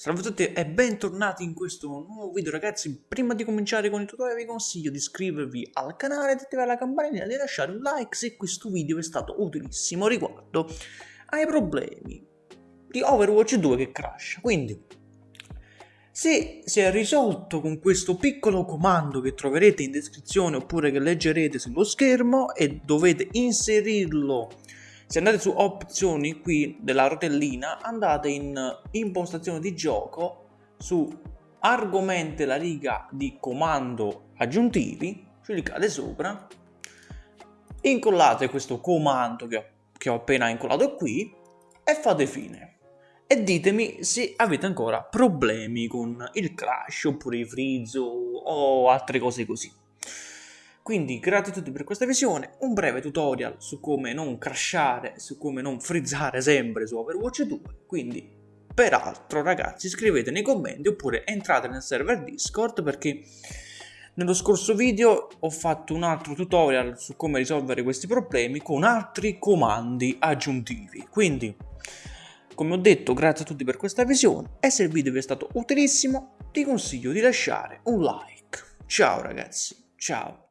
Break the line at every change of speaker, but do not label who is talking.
Salve a tutti e bentornati in questo nuovo video ragazzi. Prima di cominciare con il tutorial vi consiglio di iscrivervi al canale, di attivare la campanella e di lasciare un like se questo video è stato utilissimo riguardo ai problemi di Overwatch 2 che crash Quindi se si è risolto con questo piccolo comando che troverete in descrizione oppure che leggerete sullo schermo e dovete inserirlo se andate su opzioni qui della rotellina, andate in impostazione di gioco, su argomenti la riga di comando aggiuntivi, cliccate sopra, incollate questo comando che ho, che ho appena incollato qui e fate fine. E ditemi se avete ancora problemi con il crash oppure i freeze o altre cose così. Quindi tutti per questa visione, un breve tutorial su come non crashare, su come non frizzare sempre su Overwatch 2, quindi peraltro ragazzi scrivete nei commenti oppure entrate nel server Discord perché nello scorso video ho fatto un altro tutorial su come risolvere questi problemi con altri comandi aggiuntivi, quindi come ho detto grazie a tutti per questa visione e se il video vi è stato utilissimo ti consiglio di lasciare un like. Ciao ragazzi, ciao!